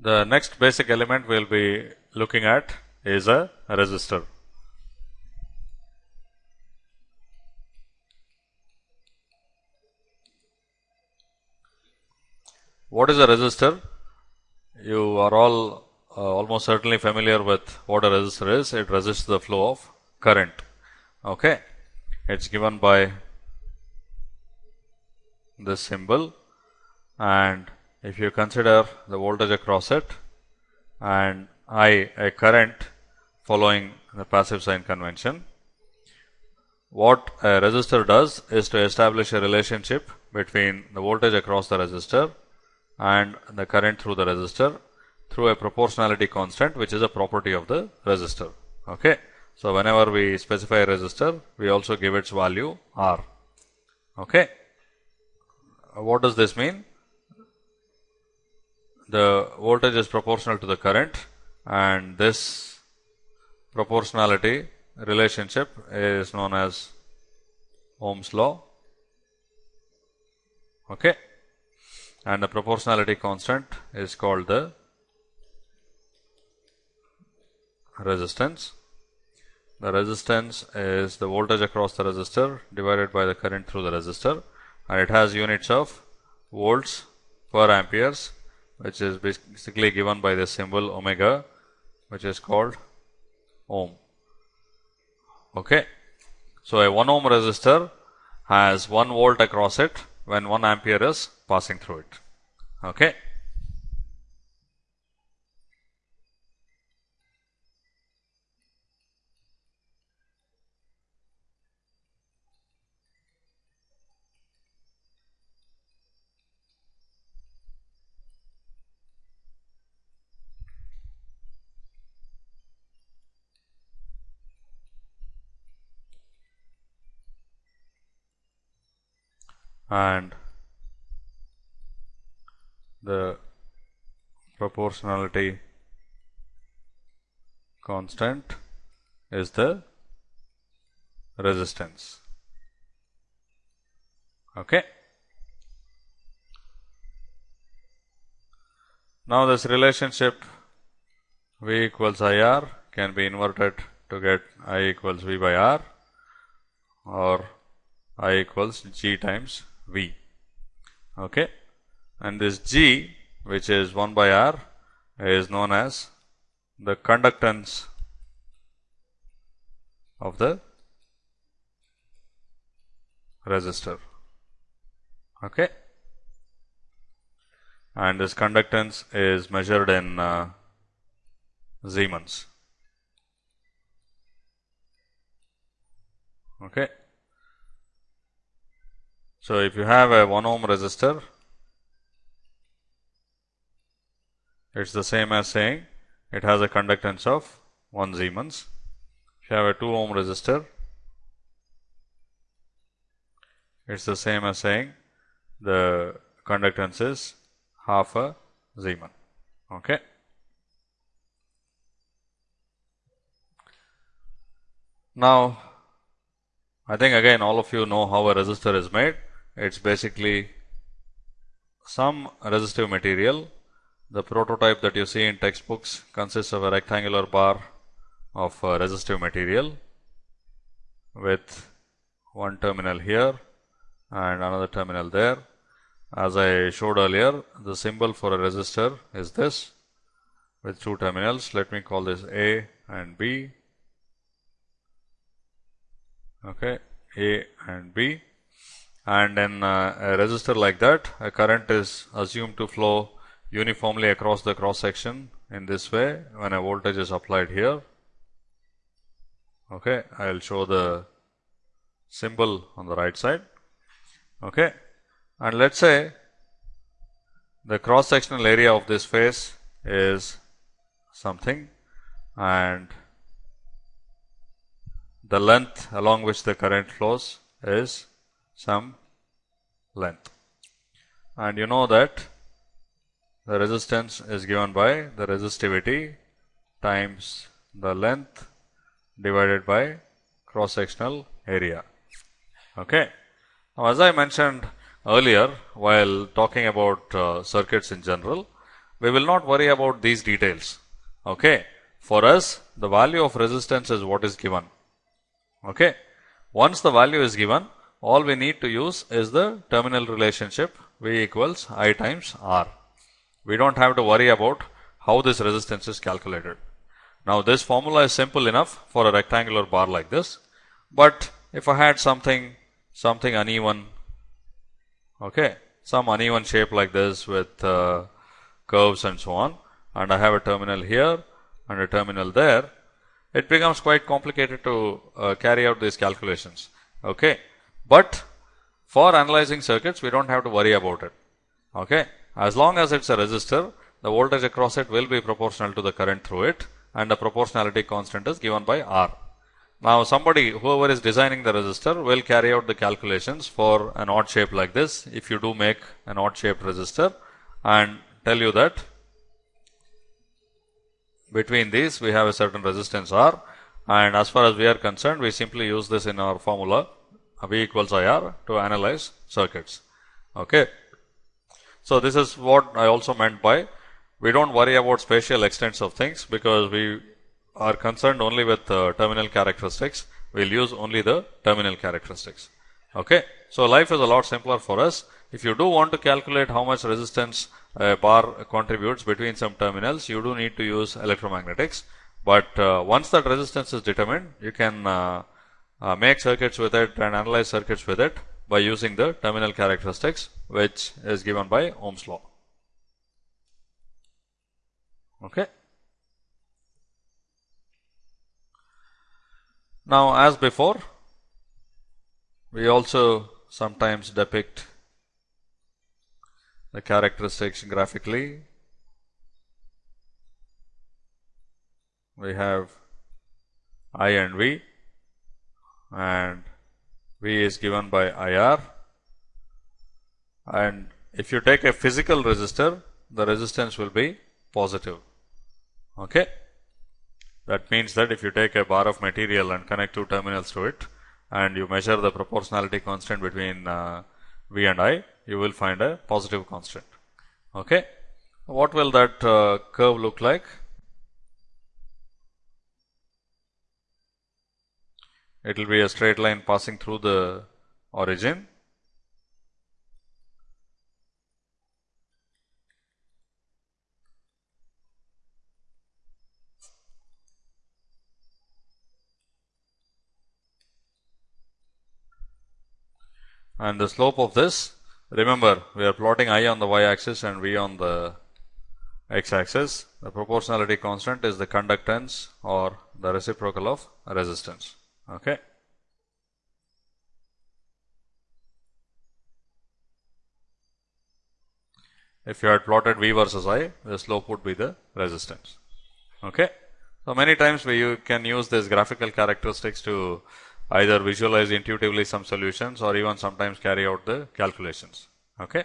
The next basic element we will be looking at is a resistor. What is a resistor? You are all uh, almost certainly familiar with what a resistor is. It resists the flow of current. Okay. It's given by this symbol and if you consider the voltage across it and I a current following the passive sign convention. What a resistor does is to establish a relationship between the voltage across the resistor and the current through the resistor through a proportionality constant which is a property of the resistor. Okay. So, whenever we specify a resistor we also give its value R. Okay. What does this mean? The voltage is proportional to the current and this proportionality relationship is known as Ohm's law. Okay and the proportionality constant is called the resistance. The resistance is the voltage across the resistor divided by the current through the resistor and it has units of volts per amperes which is basically given by the symbol omega which is called ohm. Okay. So, a 1 ohm resistor has 1 volt across it when 1 ampere is passing through it. Okay. And the proportionality constant is the resistance. Okay. Now, this relationship V equals I R can be inverted to get I equals V by R or I equals G times V. Okay and this G which is 1 by R is known as the conductance of the resistor. Okay. And this conductance is measured in uh, Siemens. Okay. So, if you have a 1 ohm resistor it is the same as saying it has a conductance of 1 Siemens. If you have a 2 ohm resistor, it is the same as saying the conductance is half a Siemens. Okay. Now, I think again all of you know how a resistor is made. It is basically some resistive material the prototype that you see in textbooks consists of a rectangular bar of uh, resistive material with one terminal here and another terminal there. As I showed earlier, the symbol for a resistor is this with two terminals. Let me call this A and B. Okay, A and B. And in uh, a resistor like that, a current is assumed to flow uniformly across the cross section in this way when a voltage is applied here. Okay, I will show the symbol on the right side. Okay, and let us say the cross sectional area of this face is something and the length along which the current flows is some length. And you know that the resistance is given by the resistivity times the length divided by cross sectional area. Okay. Now, as I mentioned earlier while talking about uh, circuits in general, we will not worry about these details. Okay. For us, the value of resistance is what is given. Okay. Once the value is given, all we need to use is the terminal relationship V equals I times R. We don't have to worry about how this resistance is calculated. Now this formula is simple enough for a rectangular bar like this, but if I had something something uneven, okay, some uneven shape like this with uh, curves and so on, and I have a terminal here and a terminal there, it becomes quite complicated to uh, carry out these calculations. Okay, but for analyzing circuits, we don't have to worry about it. Okay, as long as it's a resistor, the voltage across it will be proportional to the current through it, and the proportionality constant is given by R. Now, somebody, whoever is designing the resistor, will carry out the calculations for an odd shape like this. If you do make an odd shaped resistor, and tell you that between these we have a certain resistance R and as far as we are concerned we simply use this in our formula V equals IR to analyze circuits. Okay. So, this is what I also meant by we don't worry about spatial extents of things because we are concerned only with uh, terminal characteristics. We will use only the terminal characteristics. Okay. So, life is a lot simpler for us. If you do want to calculate how much resistance a bar contributes between some terminals, you do need to use electromagnetics. But uh, once that resistance is determined, you can uh, uh, make circuits with it and analyze circuits with it by using the terminal characteristics which is given by Ohm's law. Okay. Now, as before, we also sometimes depict the characteristics graphically. We have I and V and V is given by IR and if you take a physical resistor the resistance will be positive okay that means that if you take a bar of material and connect two terminals to it and you measure the proportionality constant between uh, V and I you will find a positive constant. Okay. What will that uh, curve look like? It will be a straight line passing through the origin. And the slope of this remember we are plotting i on the y axis and v on the x axis the proportionality constant is the conductance or the reciprocal of resistance okay if you had plotted v versus i the slope would be the resistance okay so many times we you can use this graphical characteristics to either visualize intuitively some solutions or even sometimes carry out the calculations. Okay.